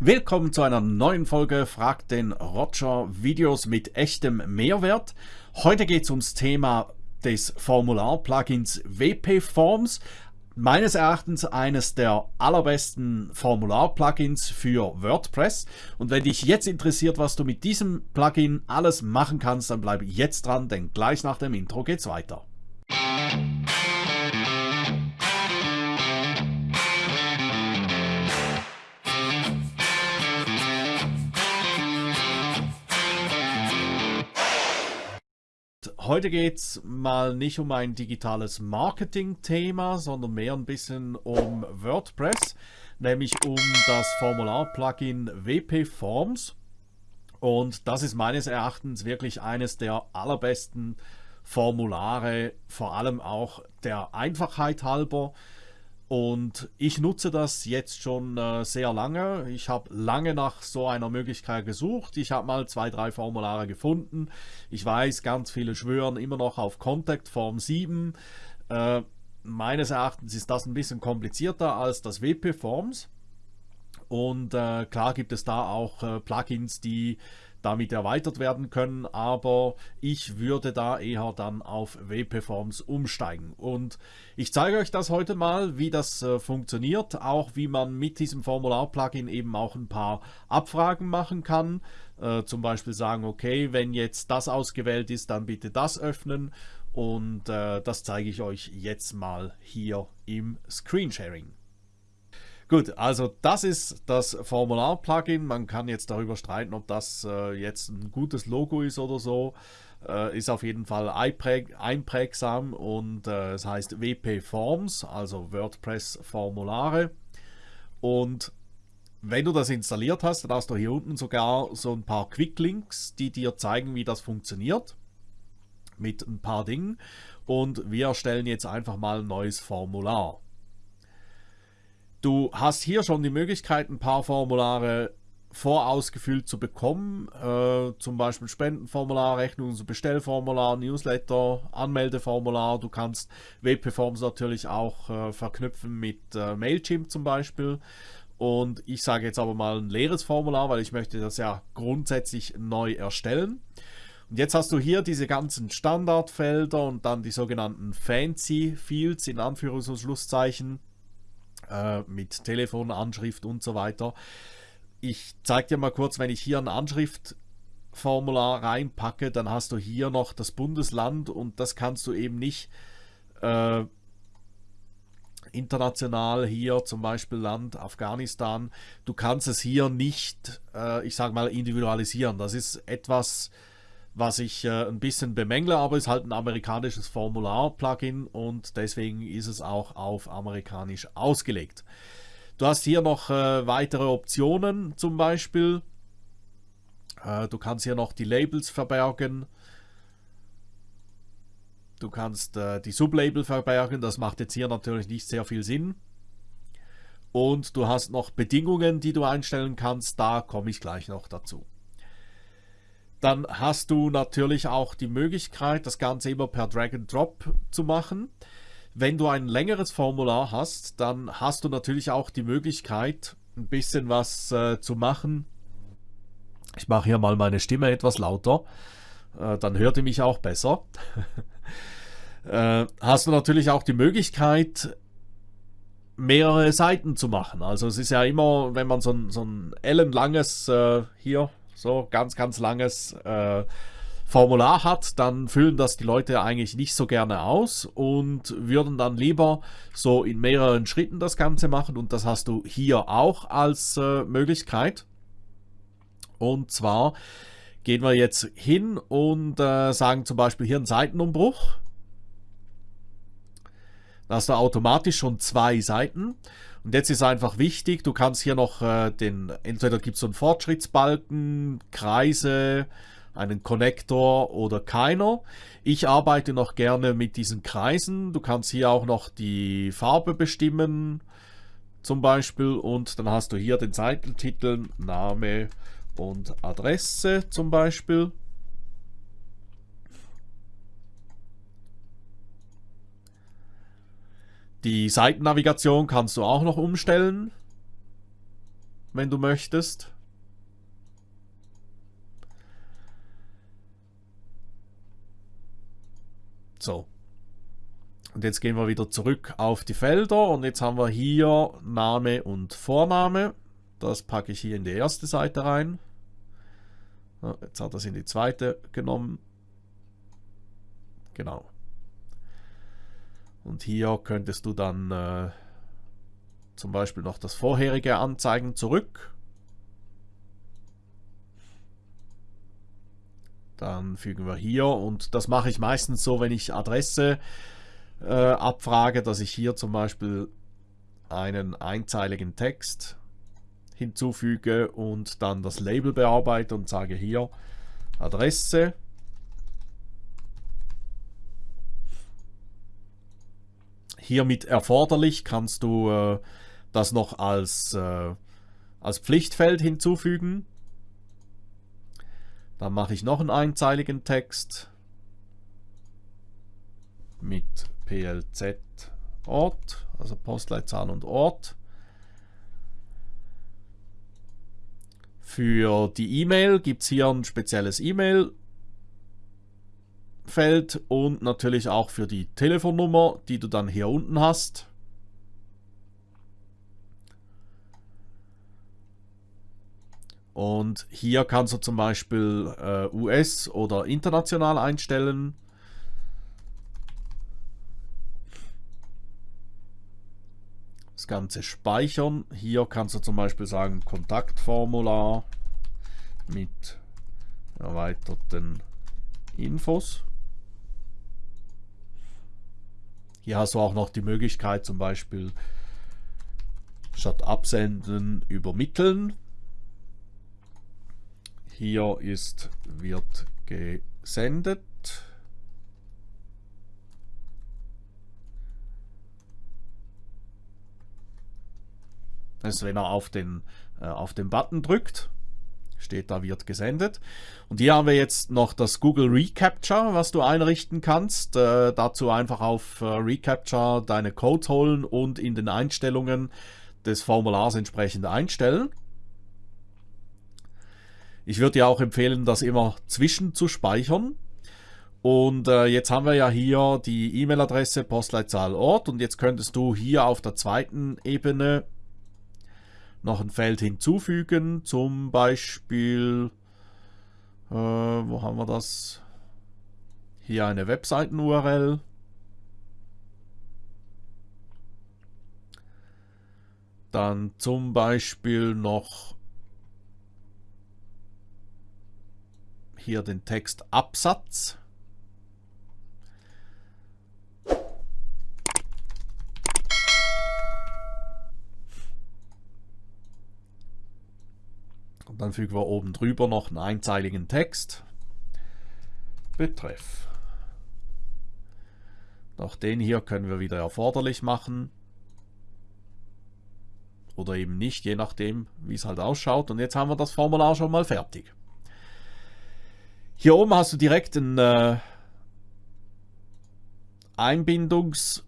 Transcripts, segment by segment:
Willkommen zu einer neuen Folge Frag den Roger Videos mit echtem Mehrwert. Heute geht es ums Thema des Formular-Plugins WP Forms. Meines Erachtens eines der allerbesten Formular-Plugins für WordPress. Und wenn dich jetzt interessiert, was du mit diesem Plugin alles machen kannst, dann bleibe jetzt dran, denn gleich nach dem Intro geht's weiter. Heute geht es mal nicht um ein digitales Marketing-Thema, sondern mehr ein bisschen um WordPress, nämlich um das Formular-Plugin WP Forms. Und das ist meines Erachtens wirklich eines der allerbesten Formulare, vor allem auch der Einfachheit halber. Und ich nutze das jetzt schon äh, sehr lange. Ich habe lange nach so einer Möglichkeit gesucht. Ich habe mal zwei, drei Formulare gefunden. Ich weiß, ganz viele schwören immer noch auf Contact Form 7. Äh, meines Erachtens ist das ein bisschen komplizierter als das WP Forms. Und äh, klar gibt es da auch äh, Plugins, die damit erweitert werden können, aber ich würde da eher dann auf WP-Forms umsteigen. Und ich zeige euch das heute mal, wie das äh, funktioniert, auch wie man mit diesem Formular-Plugin eben auch ein paar Abfragen machen kann. Äh, zum Beispiel sagen, okay, wenn jetzt das ausgewählt ist, dann bitte das öffnen. Und äh, das zeige ich euch jetzt mal hier im Screensharing. Gut, also das ist das Formular-Plugin. Man kann jetzt darüber streiten, ob das äh, jetzt ein gutes Logo ist oder so. Äh, ist auf jeden Fall einpräg einprägsam und äh, es heißt WP Forms, also WordPress Formulare. Und wenn du das installiert hast, dann hast du hier unten sogar so ein paar Quick-Links, die dir zeigen, wie das funktioniert. Mit ein paar Dingen. Und wir erstellen jetzt einfach mal ein neues Formular. Du hast hier schon die Möglichkeit, ein paar Formulare vorausgefüllt zu bekommen, äh, zum Beispiel Spendenformular, Rechnungs- und Bestellformular, Newsletter, Anmeldeformular. Du kannst WP-Forms natürlich auch äh, verknüpfen mit äh, Mailchimp zum Beispiel. Und ich sage jetzt aber mal ein leeres Formular, weil ich möchte das ja grundsätzlich neu erstellen. Und jetzt hast du hier diese ganzen Standardfelder und dann die sogenannten Fancy Fields in Anführungs- und Schlusszeichen äh, mit Telefonanschrift und so weiter. Ich zeige dir mal kurz, wenn ich hier ein Anschriftformular reinpacke, dann hast du hier noch das Bundesland und das kannst du eben nicht äh, international hier zum Beispiel Land Afghanistan. Du kannst es hier nicht, äh, ich sage mal, individualisieren. Das ist etwas was ich äh, ein bisschen bemängle, aber ist halt ein amerikanisches Formular-Plugin und deswegen ist es auch auf amerikanisch ausgelegt. Du hast hier noch äh, weitere Optionen zum Beispiel. Äh, du kannst hier noch die Labels verbergen. Du kannst äh, die Sublabel verbergen, das macht jetzt hier natürlich nicht sehr viel Sinn. Und du hast noch Bedingungen, die du einstellen kannst, da komme ich gleich noch dazu. Dann hast du natürlich auch die Möglichkeit, das Ganze immer per Drag and Drop zu machen. Wenn du ein längeres Formular hast, dann hast du natürlich auch die Möglichkeit, ein bisschen was äh, zu machen. Ich mache hier mal meine Stimme etwas lauter, äh, dann hört ihr mich auch besser. äh, hast du natürlich auch die Möglichkeit, mehrere Seiten zu machen. Also es ist ja immer, wenn man so ein, so ein ellenlanges, äh, hier, so ganz, ganz langes äh, Formular hat, dann füllen das die Leute eigentlich nicht so gerne aus und würden dann lieber so in mehreren Schritten das Ganze machen und das hast du hier auch als äh, Möglichkeit. Und zwar gehen wir jetzt hin und äh, sagen zum Beispiel hier einen Seitenumbruch. Da hast du automatisch schon zwei Seiten. Und jetzt ist einfach wichtig, du kannst hier noch äh, den, entweder gibt es so einen Fortschrittsbalken, Kreise, einen Konnektor oder keiner. Ich arbeite noch gerne mit diesen Kreisen. Du kannst hier auch noch die Farbe bestimmen, zum Beispiel. Und dann hast du hier den Seitentitel, Name und Adresse zum Beispiel. Die Seitennavigation kannst du auch noch umstellen. wenn du möchtest. So. Und jetzt gehen wir wieder zurück auf die Felder und jetzt haben wir hier Name und Vorname. Das packe ich hier in die erste Seite rein. Jetzt hat er es in die zweite genommen. Genau. Und hier könntest du dann äh, zum Beispiel noch das vorherige anzeigen zurück. Dann fügen wir hier und das mache ich meistens so, wenn ich Adresse äh, abfrage, dass ich hier zum Beispiel einen einzeiligen Text hinzufüge und dann das Label bearbeite und sage hier Adresse. Hier mit erforderlich kannst du äh, das noch als, äh, als Pflichtfeld hinzufügen. Dann mache ich noch einen einzeiligen Text mit PLZ Ort, also Postleitzahl und Ort. Für die E-Mail gibt es hier ein spezielles E-Mail-Feld und natürlich auch für die Telefonnummer, die du dann hier unten hast. Und hier kannst du zum Beispiel äh, US oder international einstellen. Das Ganze speichern. Hier kannst du zum Beispiel sagen Kontaktformular mit erweiterten Infos. Hier hast du auch noch die Möglichkeit zum Beispiel statt absenden übermitteln. Hier ist wird gesendet. Das ist, wenn er auf den, äh, auf den Button drückt. Steht da, wird gesendet. Und hier haben wir jetzt noch das Google Recapture, was du einrichten kannst. Äh, dazu einfach auf äh, Recapture deine Codes holen und in den Einstellungen des Formulars entsprechend einstellen. Ich würde dir auch empfehlen, das immer zwischen zu speichern. Und äh, jetzt haben wir ja hier die E-Mail-Adresse, Postleitzahl, Ort. Und jetzt könntest du hier auf der zweiten Ebene noch ein Feld hinzufügen. Zum Beispiel, äh, wo haben wir das? Hier eine Webseiten-URL. Dann zum Beispiel noch hier den Text Absatz. Und dann fügen wir oben drüber noch einen einzeiligen Text. Betreff. Auch den hier können wir wieder erforderlich machen. Oder eben nicht, je nachdem, wie es halt ausschaut. Und jetzt haben wir das Formular schon mal fertig. Hier oben hast du direkt ein äh, Einbindungs-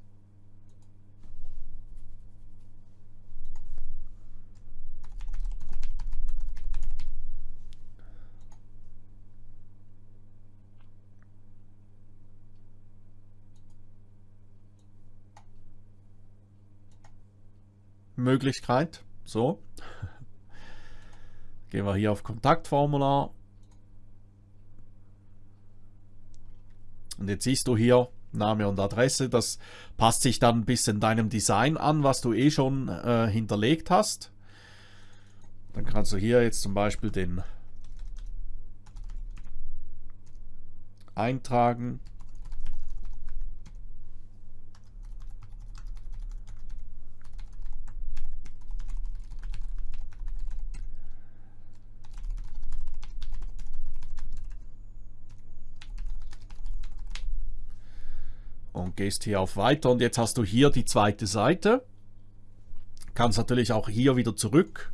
Möglichkeit. So. Gehen wir hier auf Kontaktformular Und jetzt siehst du hier Name und Adresse. Das passt sich dann ein bisschen deinem Design an, was du eh schon äh, hinterlegt hast. Dann kannst du hier jetzt zum Beispiel den eintragen. Und gehst hier auf Weiter und jetzt hast du hier die zweite Seite. Kannst natürlich auch hier wieder zurück.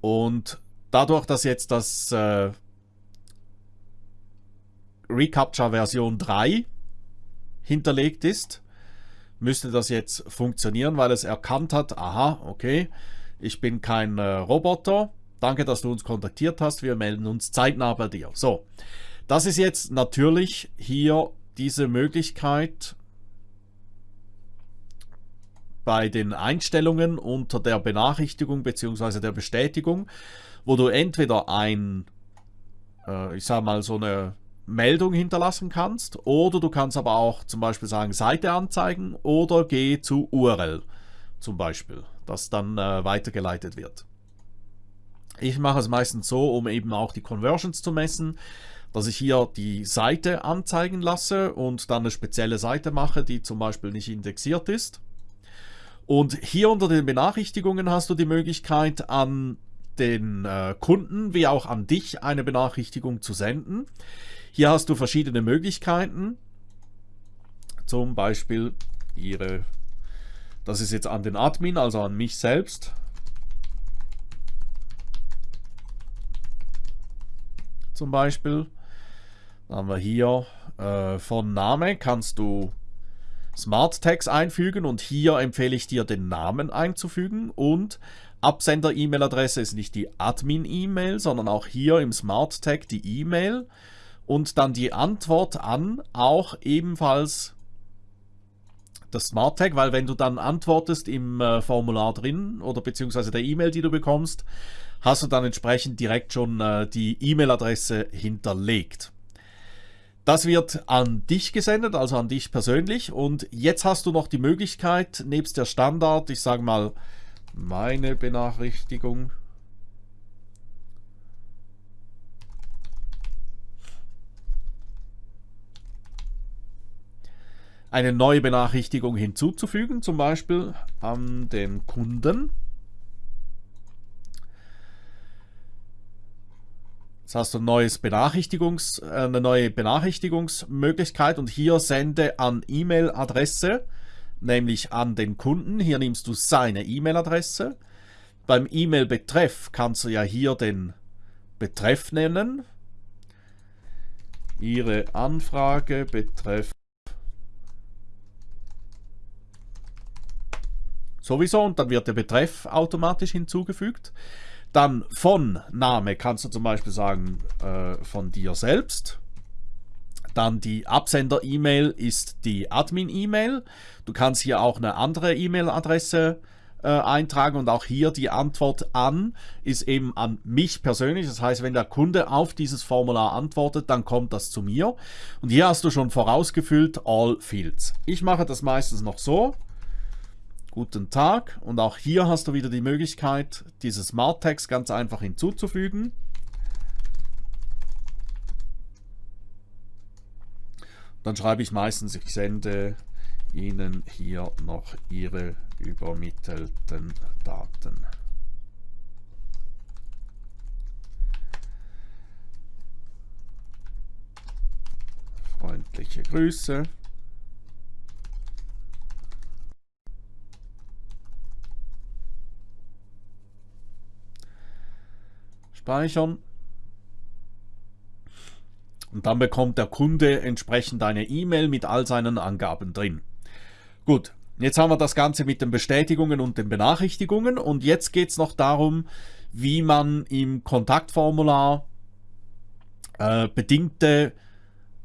Und dadurch, dass jetzt das äh, Recaptcha Version 3 hinterlegt ist, müsste das jetzt funktionieren, weil es erkannt hat, aha, okay, ich bin kein äh, Roboter. Danke, dass du uns kontaktiert hast. Wir melden uns zeitnah bei dir. So, das ist jetzt natürlich hier diese Möglichkeit bei den Einstellungen unter der Benachrichtigung bzw. der Bestätigung, wo du entweder ein, äh, ich sage mal so eine Meldung hinterlassen kannst oder du kannst aber auch zum Beispiel sagen Seite anzeigen oder geh zu URL zum Beispiel, das dann äh, weitergeleitet wird. Ich mache es meistens so, um eben auch die Conversions zu messen, dass ich hier die Seite anzeigen lasse und dann eine spezielle Seite mache, die zum Beispiel nicht indexiert ist. Und hier unter den Benachrichtigungen hast du die Möglichkeit an den äh, Kunden wie auch an dich eine Benachrichtigung zu senden. Hier hast du verschiedene Möglichkeiten. Zum Beispiel ihre, das ist jetzt an den Admin, also an mich selbst. Zum Beispiel. Haben wir hier äh, von Name kannst du Smart Tags einfügen und hier empfehle ich dir den Namen einzufügen und Absender-E-Mail-Adresse ist nicht die Admin-E-Mail, sondern auch hier im Smart Tag die E-Mail und dann die Antwort an auch ebenfalls das Smart Tag, weil wenn du dann antwortest im äh, Formular drin oder beziehungsweise der E-Mail, die du bekommst, hast du dann entsprechend direkt schon äh, die E-Mail-Adresse hinterlegt. Das wird an dich gesendet, also an dich persönlich und jetzt hast du noch die Möglichkeit, nebst der Standard, ich sage mal, meine Benachrichtigung, eine neue Benachrichtigung hinzuzufügen, zum Beispiel an den Kunden. Jetzt hast du ein neues Benachrichtigungs, äh, eine neue Benachrichtigungsmöglichkeit und hier sende an E-Mail-Adresse, nämlich an den Kunden. Hier nimmst du seine E-Mail-Adresse. Beim E-Mail-Betreff kannst du ja hier den Betreff nennen. Ihre Anfrage betreff sowieso und dann wird der Betreff automatisch hinzugefügt. Dann von Name kannst du zum Beispiel sagen äh, von dir selbst. Dann die Absender-E-Mail ist die Admin-E-Mail. Du kannst hier auch eine andere E-Mail-Adresse äh, eintragen und auch hier die Antwort an ist eben an mich persönlich. Das heißt, wenn der Kunde auf dieses Formular antwortet, dann kommt das zu mir. Und hier hast du schon vorausgefüllt All Fields. Ich mache das meistens noch so. Guten Tag und auch hier hast du wieder die Möglichkeit, dieses Smart Text ganz einfach hinzuzufügen. Dann schreibe ich meistens, ich sende Ihnen hier noch Ihre übermittelten Daten. Freundliche Grüße. Speichern. Und dann bekommt der Kunde entsprechend eine E-Mail mit all seinen Angaben drin. Gut, jetzt haben wir das Ganze mit den Bestätigungen und den Benachrichtigungen und jetzt geht es noch darum, wie man im Kontaktformular äh, bedingte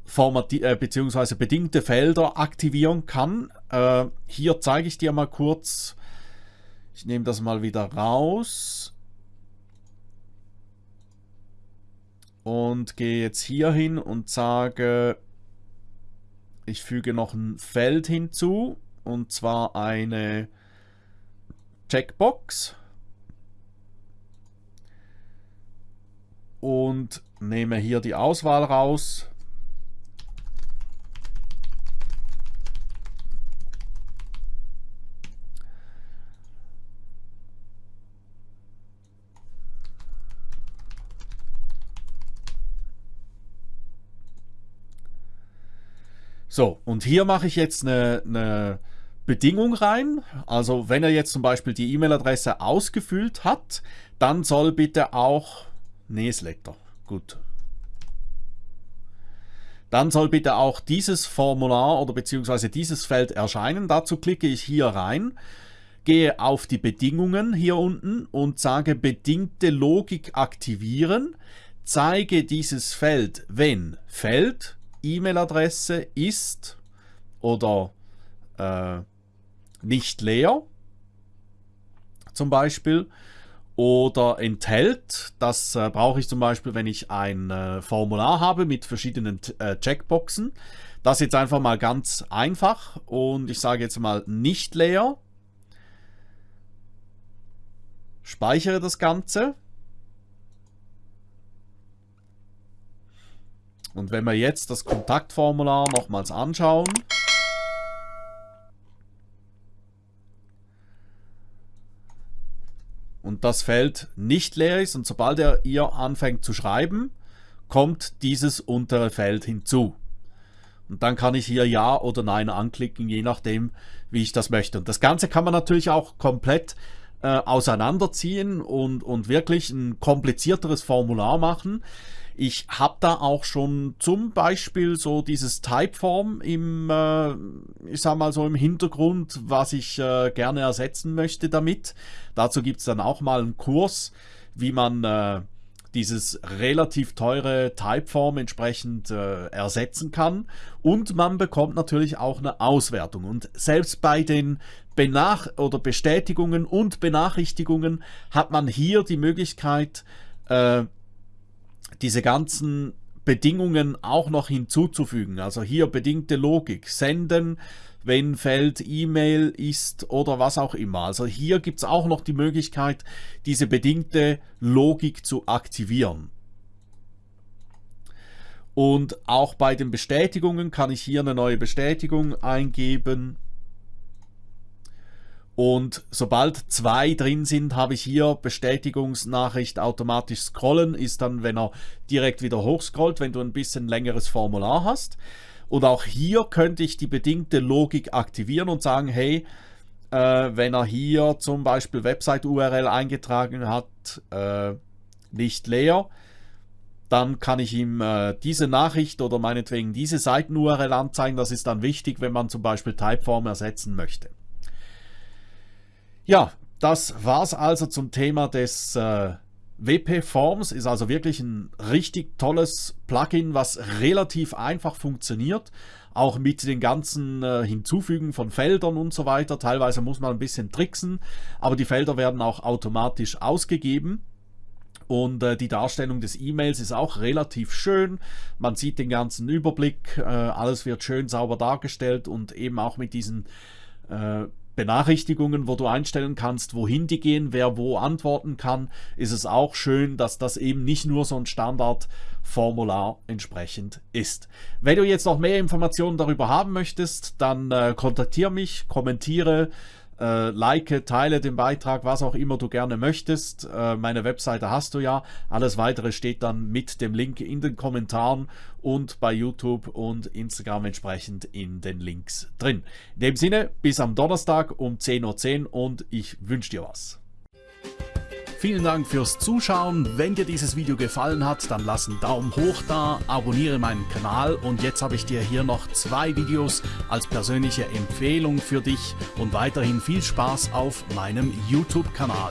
Formati äh, beziehungsweise bedingte Felder aktivieren kann. Äh, hier zeige ich dir mal kurz, ich nehme das mal wieder raus. Und gehe jetzt hier hin und sage, ich füge noch ein Feld hinzu und zwar eine Checkbox. Und nehme hier die Auswahl raus So, und hier mache ich jetzt eine, eine Bedingung rein. Also wenn er jetzt zum Beispiel die E-Mail-Adresse ausgefüllt hat, dann soll bitte auch Newsletter. Gut. dann soll bitte auch dieses Formular oder beziehungsweise dieses Feld erscheinen. Dazu klicke ich hier rein, gehe auf die Bedingungen hier unten und sage bedingte Logik aktivieren. Zeige dieses Feld, wenn Feld, E-Mail-Adresse ist oder äh, nicht leer zum Beispiel oder enthält. Das äh, brauche ich zum Beispiel, wenn ich ein äh, Formular habe mit verschiedenen äh, Checkboxen. Das jetzt einfach mal ganz einfach und ich sage jetzt mal nicht leer. Speichere das Ganze. Und wenn wir jetzt das Kontaktformular nochmals anschauen, und das Feld nicht leer ist und sobald er ihr anfängt zu schreiben, kommt dieses untere Feld hinzu. Und dann kann ich hier Ja oder Nein anklicken, je nachdem, wie ich das möchte. Und das Ganze kann man natürlich auch komplett äh, auseinanderziehen und, und wirklich ein komplizierteres Formular machen. Ich habe da auch schon zum Beispiel so dieses Typeform im, äh, ich sag mal so im Hintergrund, was ich äh, gerne ersetzen möchte damit. Dazu gibt es dann auch mal einen Kurs, wie man äh, dieses relativ teure Typeform entsprechend äh, ersetzen kann. Und man bekommt natürlich auch eine Auswertung. Und selbst bei den Benach oder Bestätigungen und Benachrichtigungen hat man hier die Möglichkeit, äh, diese ganzen Bedingungen auch noch hinzuzufügen. Also hier bedingte Logik, senden, wenn Feld E-Mail ist oder was auch immer. Also hier gibt es auch noch die Möglichkeit, diese bedingte Logik zu aktivieren. Und auch bei den Bestätigungen kann ich hier eine neue Bestätigung eingeben. Und sobald zwei drin sind, habe ich hier Bestätigungsnachricht automatisch scrollen. Ist dann, wenn er direkt wieder hochscrollt, wenn du ein bisschen längeres Formular hast. Und auch hier könnte ich die bedingte Logik aktivieren und sagen, hey, äh, wenn er hier zum Beispiel Website-URL eingetragen hat, äh, nicht leer, dann kann ich ihm äh, diese Nachricht oder meinetwegen diese Seiten-URL anzeigen. Das ist dann wichtig, wenn man zum Beispiel Typeform ersetzen möchte. Ja, das war's also zum Thema des äh, WP Forms. Ist also wirklich ein richtig tolles Plugin, was relativ einfach funktioniert. Auch mit den ganzen äh, Hinzufügen von Feldern und so weiter. Teilweise muss man ein bisschen tricksen, aber die Felder werden auch automatisch ausgegeben. Und äh, die Darstellung des E-Mails ist auch relativ schön. Man sieht den ganzen Überblick, äh, alles wird schön sauber dargestellt und eben auch mit diesen äh, Benachrichtigungen, wo du einstellen kannst, wohin die gehen, wer wo antworten kann, ist es auch schön, dass das eben nicht nur so ein Standardformular entsprechend ist. Wenn du jetzt noch mehr Informationen darüber haben möchtest, dann äh, kontaktiere mich, kommentiere, äh, like, teile den Beitrag, was auch immer du gerne möchtest. Äh, meine Webseite hast du ja. Alles weitere steht dann mit dem Link in den Kommentaren und bei YouTube und Instagram entsprechend in den Links drin. In dem Sinne, bis am Donnerstag um 10.10 Uhr und ich wünsche dir was. Vielen Dank fürs Zuschauen. Wenn dir dieses Video gefallen hat, dann lass einen Daumen hoch da, abonniere meinen Kanal und jetzt habe ich dir hier noch zwei Videos als persönliche Empfehlung für dich und weiterhin viel Spaß auf meinem YouTube-Kanal.